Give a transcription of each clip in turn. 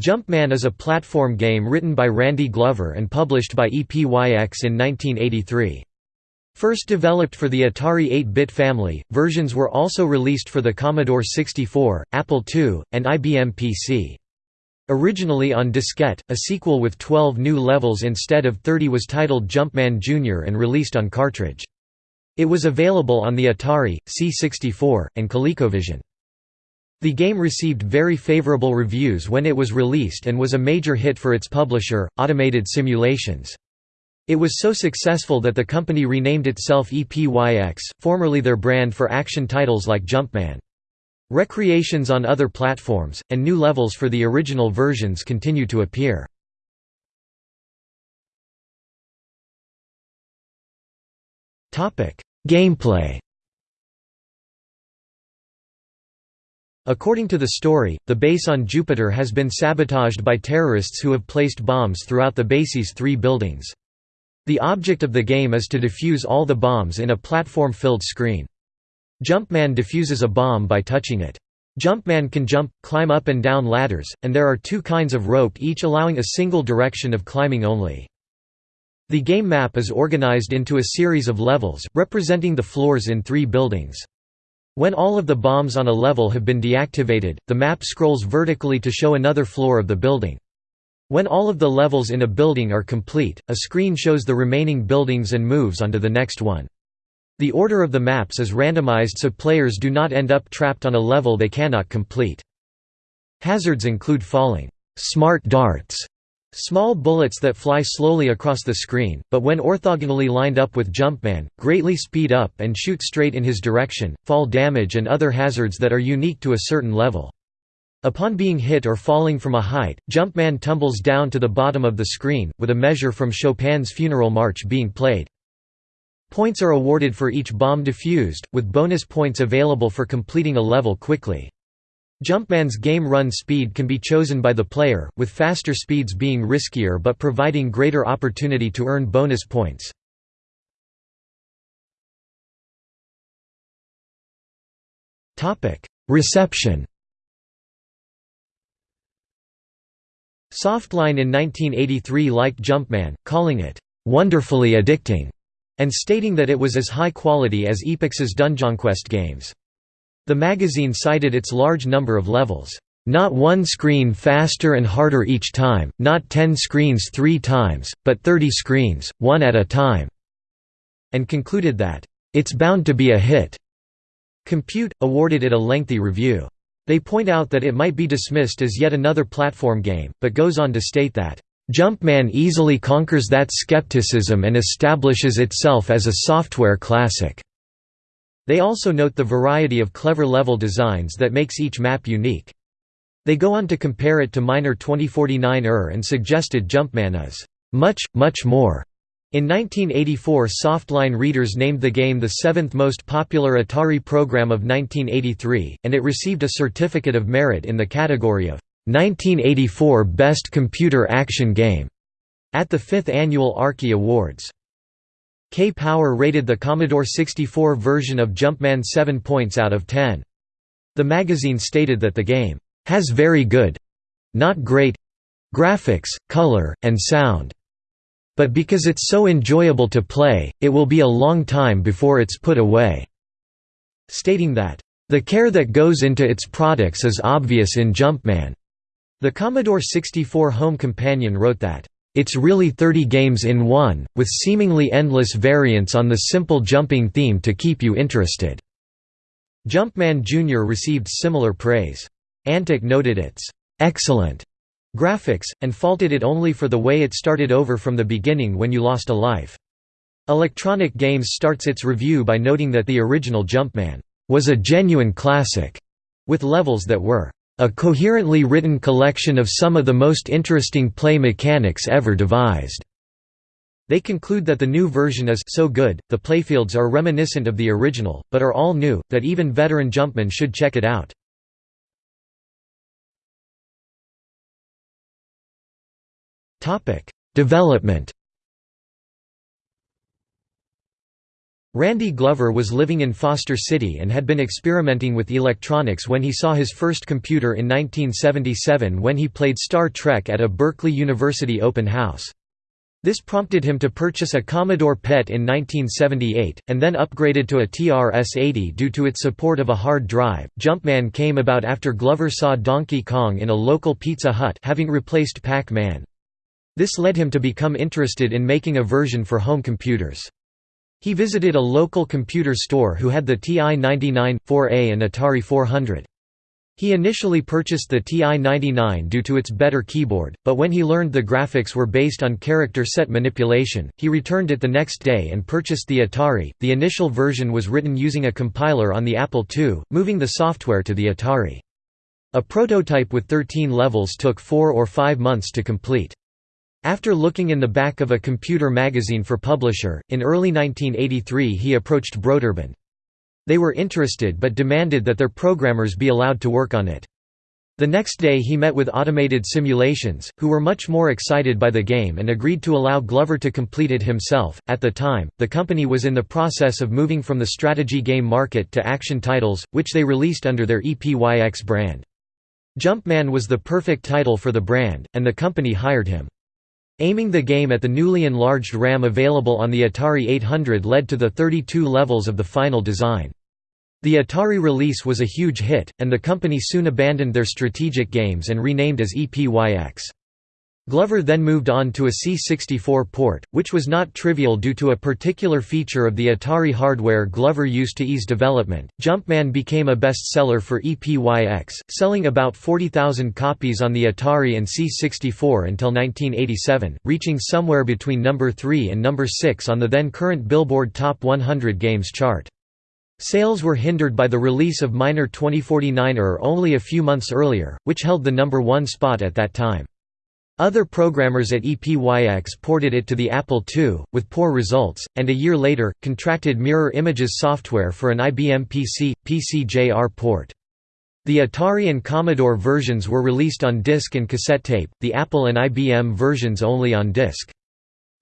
Jumpman is a platform game written by Randy Glover and published by EPYX in 1983. First developed for the Atari 8-bit family, versions were also released for the Commodore 64, Apple II, and IBM PC. Originally on diskette, a sequel with 12 new levels instead of 30 was titled Jumpman Jr. and released on cartridge. It was available on the Atari, C64, and ColecoVision. The game received very favorable reviews when it was released and was a major hit for its publisher, Automated Simulations. It was so successful that the company renamed itself EPYX, formerly their brand for action titles like Jumpman. Recreations on other platforms, and new levels for the original versions continue to appear. Gameplay According to the story, the base on Jupiter has been sabotaged by terrorists who have placed bombs throughout the base's three buildings. The object of the game is to defuse all the bombs in a platform-filled screen. Jumpman defuses a bomb by touching it. Jumpman can jump, climb up and down ladders, and there are two kinds of rope each allowing a single direction of climbing only. The game map is organized into a series of levels, representing the floors in three buildings. When all of the bombs on a level have been deactivated, the map scrolls vertically to show another floor of the building. When all of the levels in a building are complete, a screen shows the remaining buildings and moves onto the next one. The order of the maps is randomized so players do not end up trapped on a level they cannot complete. Hazards include falling, smart darts, small bullets that fly slowly across the screen, but when orthogonally lined up with Jumpman, greatly speed up and shoot straight in his direction, fall damage and other hazards that are unique to a certain level. Upon being hit or falling from a height, Jumpman tumbles down to the bottom of the screen, with a measure from Chopin's Funeral March being played. Points are awarded for each bomb defused, with bonus points available for completing a level quickly. Jumpman's game run speed can be chosen by the player, with faster speeds being riskier but providing greater opportunity to earn bonus points. Reception Softline in 1983 liked Jumpman, calling it, "...wonderfully addicting", and stating that it was as high quality as Epyx's Dunjonquest games. The magazine cited its large number of levels, "...not one screen faster and harder each time, not 10 screens three times, but 30 screens, one at a time", and concluded that, "...it's bound to be a hit." Compute, awarded it a lengthy review. They point out that it might be dismissed as yet another platform game, but goes on to state that, "...Jumpman easily conquers that skepticism and establishes itself as a software classic." They also note the variety of clever level designs that makes each map unique. They go on to compare it to Miner 2049-er and suggested Jumpman as, "...much, much more." In 1984 Softline readers named the game the seventh most popular Atari program of 1983, and it received a Certificate of Merit in the category of 1984 Best Computer Action Game at the fifth annual Arkie Awards. K-Power rated the Commodore 64 version of Jumpman 7 points out of 10. The magazine stated that the game has very good—not great—graphics, color, and sound. But because it's so enjoyable to play, it will be a long time before it's put away." Stating that, "...the care that goes into its products is obvious in Jumpman." The Commodore 64 Home Companion wrote that, "...it's really 30 games in one, with seemingly endless variants on the simple jumping theme to keep you interested." Jumpman Jr. received similar praise. Antic noted its "...excellent." graphics, and faulted it only for the way it started over from the beginning when you lost a life. Electronic Games starts its review by noting that the original Jumpman was a genuine classic, with levels that were a coherently written collection of some of the most interesting play mechanics ever devised. They conclude that the new version is so good, the playfields are reminiscent of the original, but are all new, that even veteran Jumpman should check it out. Development Randy Glover was living in Foster City and had been experimenting with electronics when he saw his first computer in 1977 when he played Star Trek at a Berkeley University open house. This prompted him to purchase a Commodore PET in 1978, and then upgraded to a TRS-80 due to its support of a hard drive. Jumpman came about after Glover saw Donkey Kong in a local Pizza Hut having replaced Pac-Man. This led him to become interested in making a version for home computers. He visited a local computer store who had the TI-99, 4A and Atari 400. He initially purchased the TI-99 due to its better keyboard, but when he learned the graphics were based on character set manipulation, he returned it the next day and purchased the Atari. The initial version was written using a compiler on the Apple II, moving the software to the Atari. A prototype with 13 levels took four or five months to complete. After looking in the back of a computer magazine for publisher, in early 1983 he approached Broderbund. They were interested but demanded that their programmers be allowed to work on it. The next day he met with Automated Simulations, who were much more excited by the game and agreed to allow Glover to complete it himself. At the time, the company was in the process of moving from the strategy game market to action titles, which they released under their EPYX brand. Jumpman was the perfect title for the brand, and the company hired him. Aiming the game at the newly enlarged RAM available on the Atari 800 led to the 32 levels of the final design. The Atari release was a huge hit, and the company soon abandoned their strategic games and renamed as EPYX. Glover then moved on to a C64 port, which was not trivial due to a particular feature of the Atari hardware Glover used to ease development. Jumpman became a bestseller for EPYX, selling about 40,000 copies on the Atari and C64 until 1987, reaching somewhere between number 3 and number 6 on the then current Billboard Top 100 Games chart. Sales were hindered by the release of Miner 2049er only a few months earlier, which held the number 1 spot at that time. Other programmers at EPYX ported it to the Apple II, with poor results, and a year later, contracted Mirror Images software for an IBM PC, PC-JR port. The Atari and Commodore versions were released on disc and cassette tape, the Apple and IBM versions only on disc.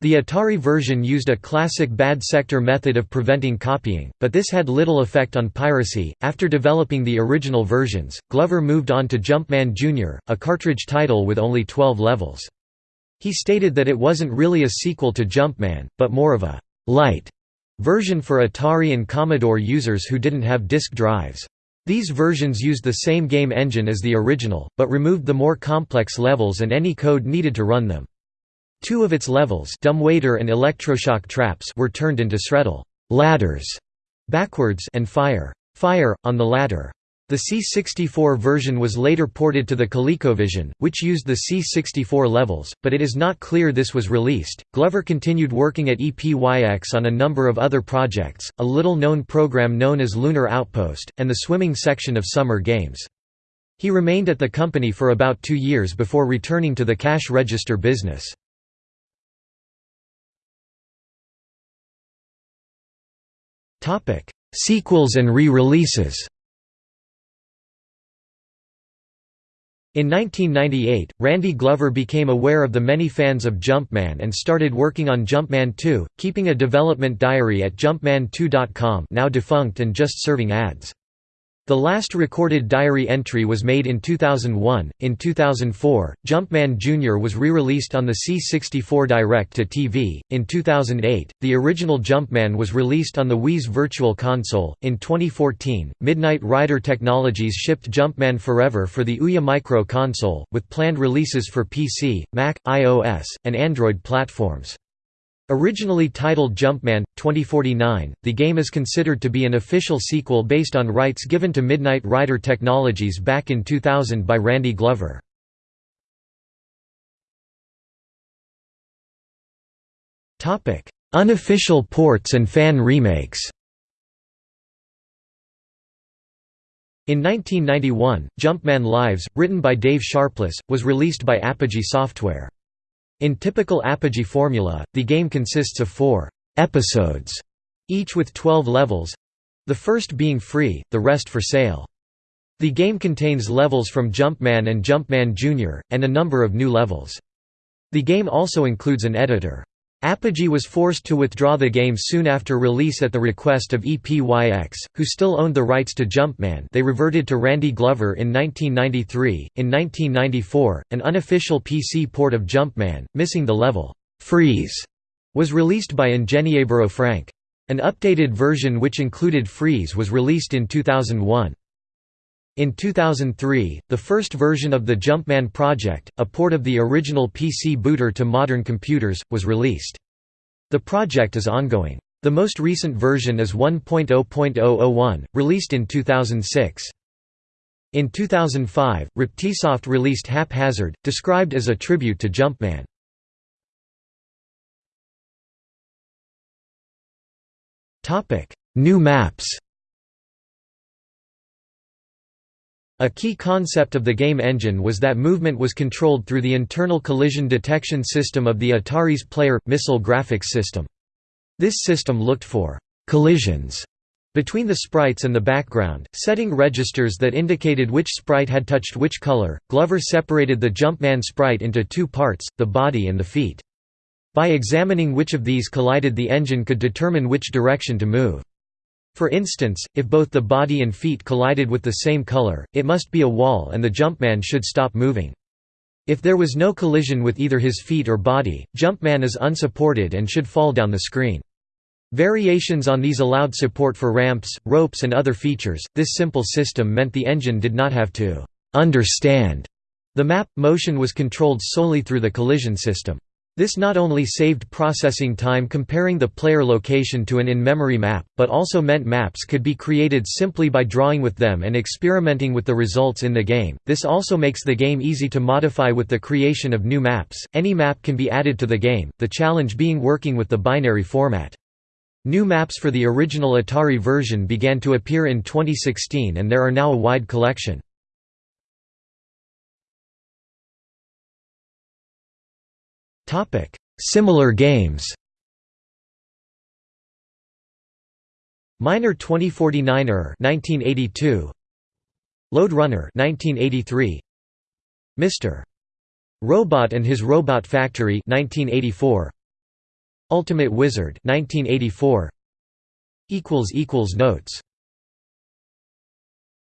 The Atari version used a classic bad sector method of preventing copying, but this had little effect on piracy. After developing the original versions, Glover moved on to Jumpman Jr., a cartridge title with only 12 levels. He stated that it wasn't really a sequel to Jumpman, but more of a light version for Atari and Commodore users who didn't have disk drives. These versions used the same game engine as the original, but removed the more complex levels and any code needed to run them. Two of its levels dumbwaiter and electroshock traps were turned into Shreddle ladders backwards and fire fire on the ladder. The C64 version was later ported to the ColecoVision, which used the C64 levels, but it is not clear this was released. Glover continued working at EPYX on a number of other projects, a little known program known as Lunar Outpost, and the swimming section of Summer Games. He remained at the company for about two years before returning to the cash register business. Topic: Sequels and re-releases. In 1998, Randy Glover became aware of the many fans of Jumpman and started working on Jumpman 2, keeping a development diary at jumpman2.com now defunct and just serving ads. The last recorded diary entry was made in 2001. In 2004, Jumpman Jr. was re released on the C64 Direct to TV. In 2008, the original Jumpman was released on the Wii's Virtual Console. In 2014, Midnight Rider Technologies shipped Jumpman Forever for the Ouya Micro console, with planned releases for PC, Mac, iOS, and Android platforms. Originally titled Jumpman 2049, the game is considered to be an official sequel based on rights given to Midnight Rider Technologies back in 2000 by Randy Glover. Unofficial ports and fan remakes In 1991, Jumpman Lives, written by Dave Sharpless, was released by Apogee Software. In typical Apogee formula, the game consists of four «episodes», each with 12 levels—the first being free, the rest for sale. The game contains levels from Jumpman and Jumpman Jr., and a number of new levels. The game also includes an editor. Apogee was forced to withdraw the game soon after release at the request of EPYX, who still owned the rights to Jumpman they reverted to Randy Glover in 1993. In 1994, an unofficial PC port of Jumpman, missing the level, Freeze, was released by Ingenieburo Frank. An updated version which included Freeze was released in 2001. In 2003, the first version of the Jumpman project, a port of the original PC booter to modern computers, was released. The project is ongoing. The most recent version is 1.0.001, released in 2006. In 2005, Reptisoft released Haphazard, described as a tribute to Jumpman. New maps A key concept of the game engine was that movement was controlled through the internal collision detection system of the Atari's player missile graphics system. This system looked for collisions between the sprites and the background, setting registers that indicated which sprite had touched which color. Glover separated the Jumpman sprite into two parts, the body and the feet. By examining which of these collided the engine could determine which direction to move. For instance, if both the body and feet collided with the same color, it must be a wall and the Jumpman should stop moving. If there was no collision with either his feet or body, Jumpman is unsupported and should fall down the screen. Variations on these allowed support for ramps, ropes and other features. This simple system meant the engine did not have to understand the map, motion was controlled solely through the collision system. This not only saved processing time comparing the player location to an in-memory map, but also meant maps could be created simply by drawing with them and experimenting with the results in the game. This also makes the game easy to modify with the creation of new maps. Any map can be added to the game, the challenge being working with the binary format. New maps for the original Atari version began to appear in 2016 and there are now a wide collection. Similar games Miner 2049 er 1982 Lode Runner 1983 Mr. Robot and His Robot Factory 1984 Ultimate Wizard 1984 equals equals notes